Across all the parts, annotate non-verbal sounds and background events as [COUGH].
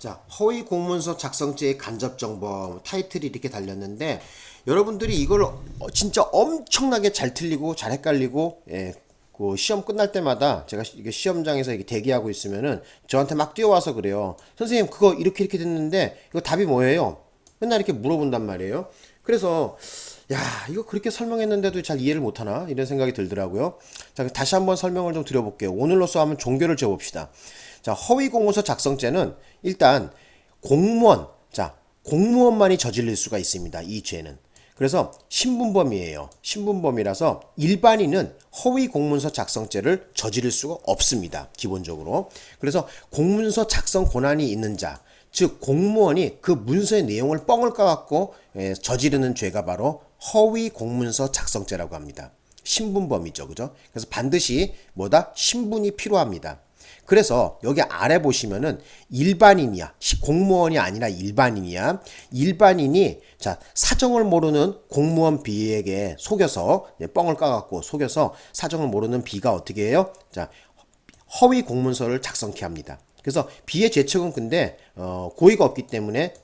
자, 허위 공문서 작성죄의 간접정범 타이틀이 이렇게 달렸는데 여러분들이 이걸 어, 진짜 엄청나게 잘 틀리고 잘 헷갈리고 예, 그 시험 끝날 때마다 제가 시험장에서 이게 대기하고 있으면은 저한테 막 뛰어와서 그래요. 선생님 그거 이렇게 이렇게 됐는데 이거 답이 뭐예요? 맨날 이렇게 물어본단 말이에요. 그래서 야 이거 그렇게 설명했는데도 잘 이해를 못하나 이런 생각이 들더라고요. 자 다시 한번 설명을 좀 드려볼게요. 오늘로써 한번 종교를 지어봅시다. 자, 허위 공문서 작성죄는 일단 공무원, 자, 공무원만이 저질릴 수가 있습니다. 이 죄는. 그래서 신분범이에요. 신분범이라서 일반인은 허위 공문서 작성죄를 저지를 수가 없습니다. 기본적으로. 그래서 공문서 작성 권한이 있는 자, 즉 공무원이 그 문서의 내용을 뻥을 까갖고 예, 저지르는 죄가 바로 허위 공문서 작성죄라고 합니다. 신분범이죠. 그죠? 그래서 반드시 뭐다? 신분이 필요합니다. 그래서 여기 아래 보시면은 일반인이야. 공무원이 아니라 일반인이야. 일반인이 자 사정을 모르는 공무원 B에게 속여서 뻥을 까갖고 속여서 사정을 모르는 B가 어떻게 해요? 자 허위 공문서를 작성케 합니다. 그래서 B의 죄책은 근데 어, 고의가 없기 때문에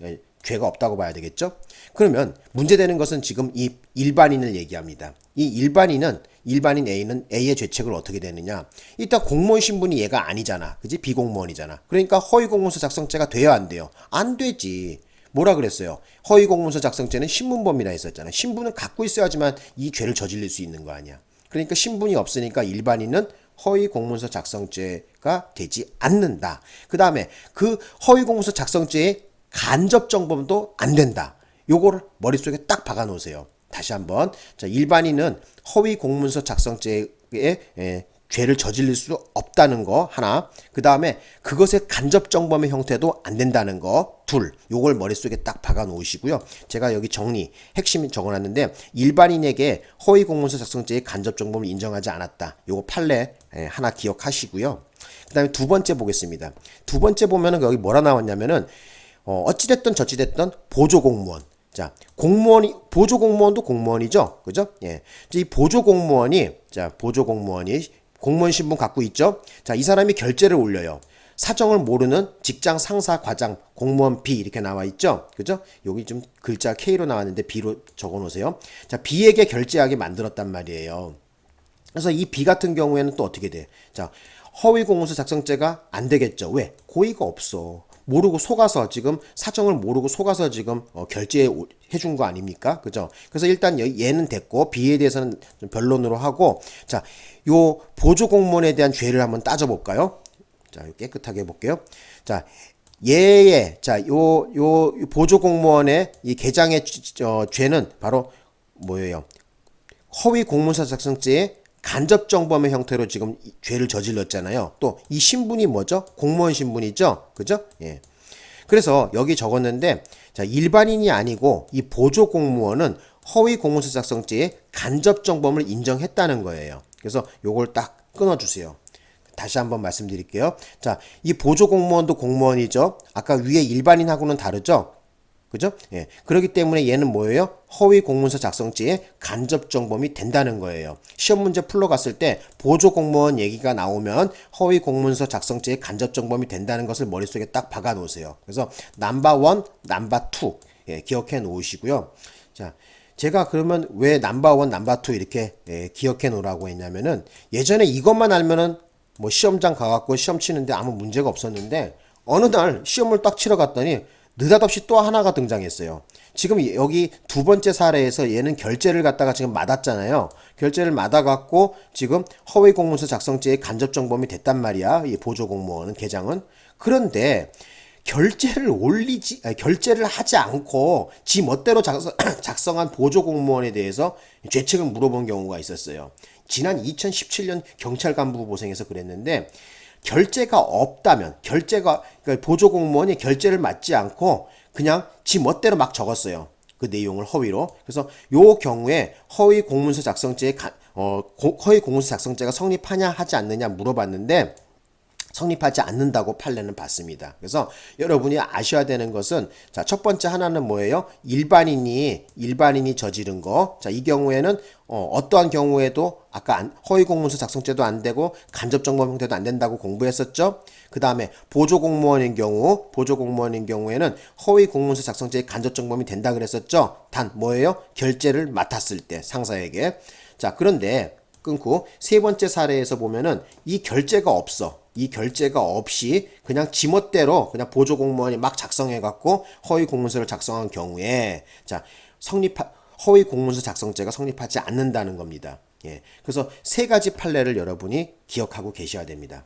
죄가 없다고 봐야 되겠죠? 그러면 문제되는 것은 지금 이 일반인을 얘기합니다. 이 일반인은 일반인 A는 A의 죄책을 어떻게 되느냐? 일단 공무원 신분이 얘가 아니잖아. 그지? 비공무원이잖아. 그러니까 허위 공문서 작성죄가 돼야 안 돼요. 안 되지. 뭐라 그랬어요? 허위 공문서 작성죄는 신분범이라 했었잖아. 신분을 갖고 있어야지만 이 죄를 저질릴 수 있는 거 아니야. 그러니까 신분이 없으니까 일반인은 허위 공문서 작성죄가 되지 않는다. 그 다음에 그 허위 공문서 작성죄의 간접 정범도 안 된다. 요거를 머릿속에 딱 박아 놓으세요. 다시 한번. 자, 일반인은 허위 공문서 작성죄에 에, 죄를 저질릴 수 없다는 거 하나. 그 다음에 그것의 간접 정범의 형태도 안 된다는 거 둘. 요걸 머릿속에 딱 박아 놓으시고요. 제가 여기 정리 핵심 적어 놨는데 일반인에게 허위 공문서 작성죄의 간접 정범을 인정하지 않았다. 요거 판례 하나 기억하시고요. 그 다음에 두 번째 보겠습니다. 두 번째 보면은 여기 뭐라 나왔냐면은 어, 어찌됐든 저찌됐든 보조공무원. 자, 공무원이, 보조공무원도 공무원이죠. 그죠? 예. 이 보조공무원이, 자, 보조공무원이 공무원 신분 갖고 있죠? 자, 이 사람이 결제를 올려요. 사정을 모르는 직장 상사 과장 공무원 B 이렇게 나와 있죠. 그죠? 여기 좀 글자 K로 나왔는데 B로 적어 놓으세요. 자, B에게 결제하게 만들었단 말이에요. 그래서 이 B 같은 경우에는 또 어떻게 돼? 자, 허위 공문서 작성죄가 안 되겠죠. 왜? 고의가 없어. 모르고 속아서 지금 사정을 모르고 속아서 지금 어, 결제해 준 거 아닙니까? 그죠? 그래서 일단 얘는 됐고 B에 대해서는 좀 변론으로 하고 자, 요 보조 공무원에 대한 죄를 한번 따져 볼까요? 자, 깨끗하게 해 볼게요. 자, 얘의 자, 요 요 보조 공무원의 이 개장의 어, 죄는 바로 뭐예요? 허위 공문서 작성죄의 간접 정범의 형태로 지금 죄를 저질렀잖아요. 또 이 신분이 뭐죠? 공무원 신분이죠. 그죠? 예. 그래서 여기 적었는데 자, 일반인이 아니고 이 보조 공무원은 허위 공문서 작성죄의 간접 정범을 인정했다는 거예요. 그래서 요걸 딱 끊어 주세요. 다시 한번 말씀드릴게요. 자, 이 보조 공무원도 공무원이죠. 아까 위에 일반인하고는 다르죠. 그죠? 예. 그렇기 때문에 얘는 뭐예요? 허위 공문서 작성죄의 간접 정범이 된다는 거예요. 시험 문제 풀러 갔을 때 보조 공무원 얘기가 나오면 허위 공문서 작성죄의 간접 정범이 된다는 것을 머릿속에 딱 박아 놓으세요. 그래서 number one, number two 예, 기억해 놓으시고요. 자, 제가 그러면 왜 number one, number two 이렇게 예, 기억해 놓으라고 했냐면은 예전에 이것만 알면은 뭐 시험장 가갖고 시험 치는데 아무 문제가 없었는데 어느 날 시험을 딱 치러 갔더니 느닷없이 또 하나가 등장했어요. 지금 여기 두 번째 사례에서 얘는 결재를 갖다가 지금 맞았잖아요. 결제를 맞아갖고 지금 허위 공문서 작성죄의 간접 정범이 됐단 말이야. 이 보조 공무원은 계장은. 그런데 결제를 올리지 아니, 결제를 하지 않고 지 멋대로 작성, [CLEARS THROAT] 작성한 보조 공무원에 대해서 죄책을 물어본 경우가 있었어요. 지난 2017년 경찰 간부 보생에서 그랬는데 결제가 없다면 결제가 그러니까 보조 공무원이 결제를 맞지 않고 그냥 지 멋대로 막 적었어요. 그 내용을 허위로. 그래서 요 경우에 허위 공문서 작성죄에 어, 허위 공문서 작성죄가 성립하냐 하지 않느냐 물어봤는데 성립하지 않는다고 판례는 받습니다. 그래서 여러분이 아셔야 되는 것은 자, 첫 번째 하나는 뭐예요? 일반인이 일반인이 저지른 거. 자, 이 경우에는 어, 어떠한 경우에도 아까 안- 허위 공문서 작성죄도 안 되고 간접 정보 형태도 안 된다고 공부했었죠. 그 다음에 보조 공무원인 경우 보조 공무원인 경우에는 허위 공문서 작성죄의 간접 정범이 된다 그랬었죠. 단 뭐예요? 결제를 맡았을 때 상사에게. 자, 그런데 끊고 세 번째 사례에서 보면은 이 결제가 없어. 이 결제가 없이 그냥 지멋대로 그냥 보조 공무원이 막 작성해 갖고 허위 공문서를 작성한 경우에 자, 성립 허위 공문서 작성죄가 성립하지 않는다는 겁니다. 예. 그래서 세 가지 판례를 여러분이 기억하고 계셔야 됩니다.